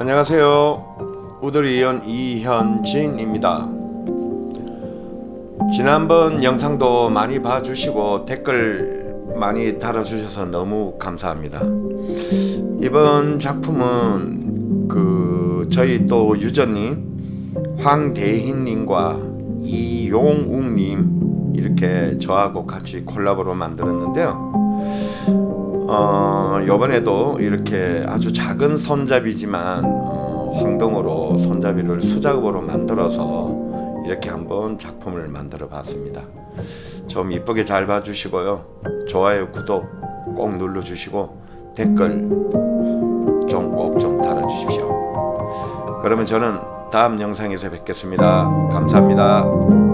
안녕하세요. 우드리언 이현진입니다. 지난번 영상도 많이 봐주시고 댓글 많이 달아주셔서 너무 감사합니다. 이번 작품은 그 저희 또 유저님 황대희님과 이용욱님 이렇게 저하고 같이 콜라보로 만들었는데요 어, 요번에도 이렇게 아주 작은 손잡이지만 어, 황동으로 손잡이를 수작업으로 만들어서 이렇게 한번 작품을 만들어 봤습니다. 좀 이쁘게 잘 봐주시고요. 좋아요 구독 꼭 눌러 주시고 댓글 좀 꼭좀 달아주십시오. 그러면 저는 다음 영상에서 뵙겠습니다. 감사합니다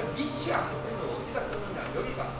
밑이 안 뜨면 어디다 뜨느냐? 여기가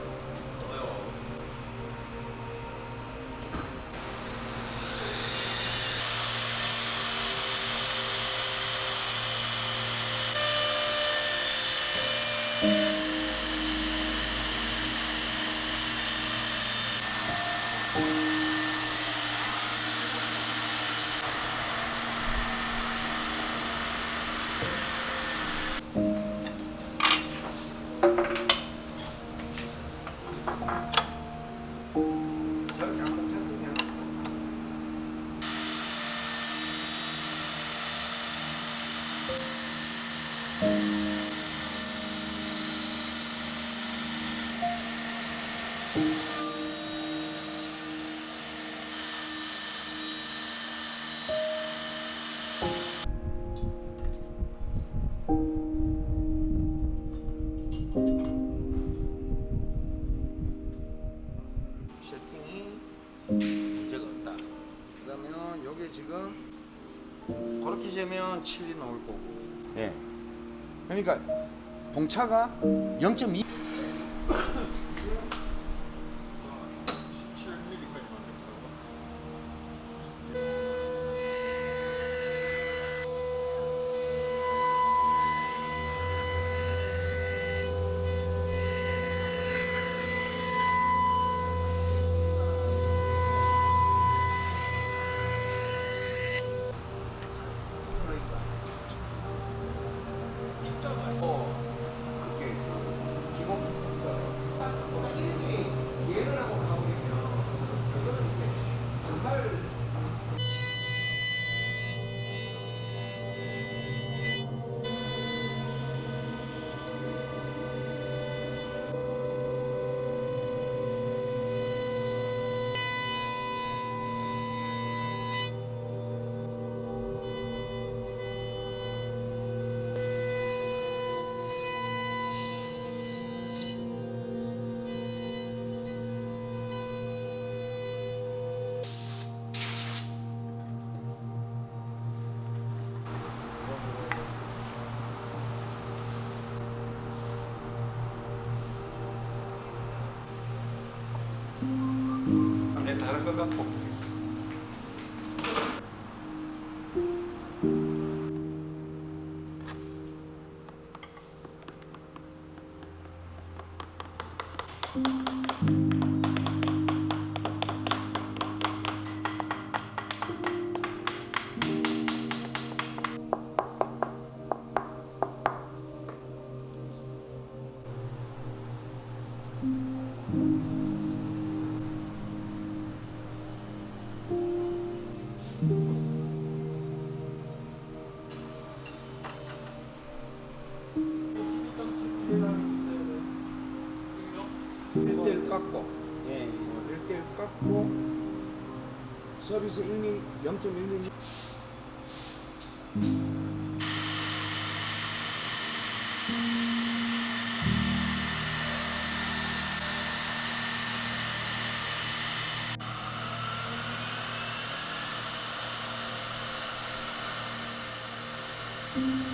그러니까 봉차가 0.2 같 서비스 1mm, 0.1mm Thank mm -hmm.